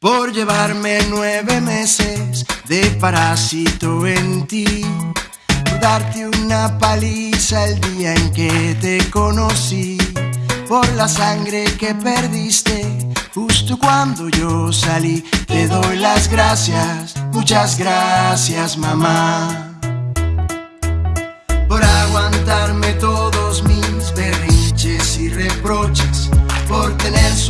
por llevarme nueve meses de parásito en ti, por darte una paliza el día en que te conocí, por la sangre que perdiste justo cuando yo salí. Te doy las gracias, muchas gracias mamá, por aguantarme todos mis berrinches y reproches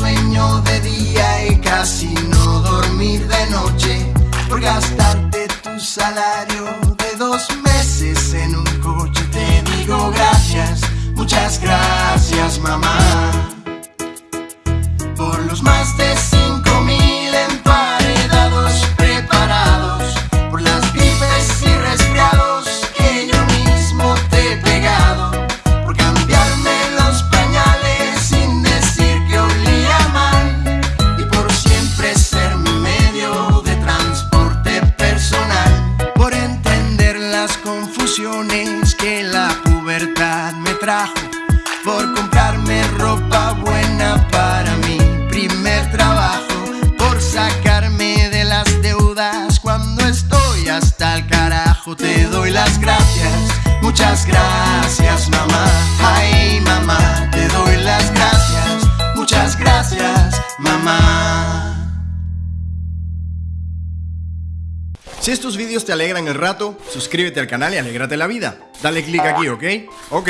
sueño de día y casi no dormir de noche, por gastarte tu salario de dos meses en un coche. Que la pubertad me trajo, por comprarme ropa buena para mi primer trabajo, por sacarme de las deudas cuando estoy hasta el carajo. Te doy las gracias, muchas gracias Si estos vídeos te alegran el rato, suscríbete al canal y alégrate la vida. Dale click aquí, ¿ok? Ok.